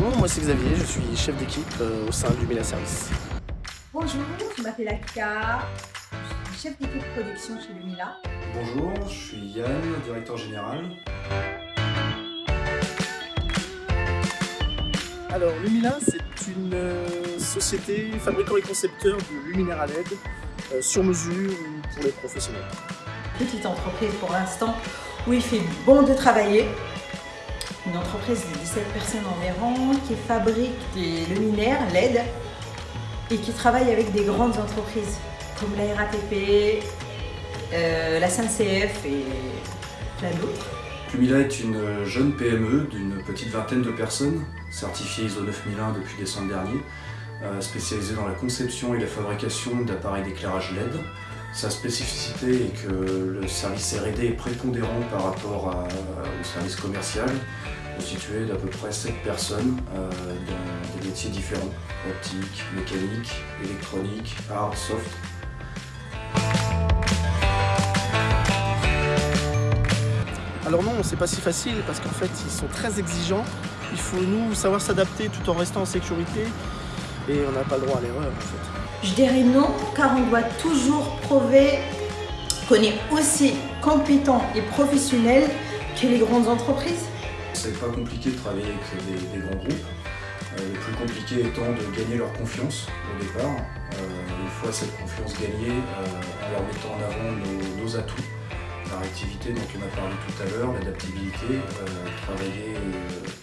nom, moi c'est Xavier, je suis chef d'équipe euh, au sein du Mila Service. Bonjour, je m'appelle Akika, je suis chef d'équipe production chez Lumila. Bonjour, je suis Yann, directeur général. Alors Lumila, c'est une euh, société fabricant et concepteur de luminaires à LED euh, sur mesure ou pour les professionnels. Petite entreprise pour l'instant où il fait bon de travailler. Une entreprise de 17 personnes environ qui fabrique des luminaires LED et qui travaille avec des grandes entreprises comme la RATP, euh, la SNCF et plein d'autres. Lumila est une jeune PME d'une petite vingtaine de personnes, certifiée ISO 9001 depuis décembre dernier, euh, spécialisée dans la conception et la fabrication d'appareils d'éclairage LED. Sa spécificité est que le service R&D est prépondérant par rapport à- au service commercial, constitué d'à peu près 7 personnes euh, dans des métiers différents, optique, mécanique, électronique, hard, soft. Alors non, c'est pas si facile parce qu'en fait ils sont très exigeants. Il faut nous savoir s'adapter tout en restant en sécurité et on n'a pas le droit à l'erreur en fait. Je dirais non, car on doit toujours prouver qu'on est aussi compétent et professionnel que les grandes entreprises. C'est pas compliqué de travailler avec des, grands groupes. Euh, le plus compliqué étant de gagner leur confiance au départ. Euh, une fois cette confiance gagnée, euh, en leur mettant en avant nos, atouts, la réactivité dont on a parlé tout à l'heure, l'adaptabilité, travailler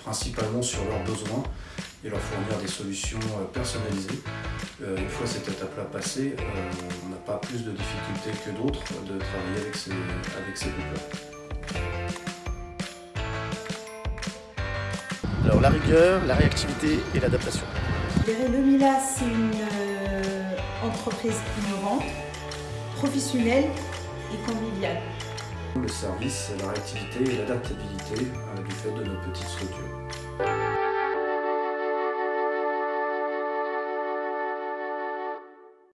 principalement sur leurs besoins et leur fournir des solutions euh, personnalisées. Euh, une fois cette étape-là passée, euh, on n'a pas plus de difficultés que d'autres de travailler avec ces, avec ces groupes-là. Alors la rigueur, la réactivité et l'adaptation. Le Mila, c'est une euh, entreprise innovante, professionnelle et conviviale. Le service, la réactivité et l'adaptabilité euh, du fait de nos petites structures.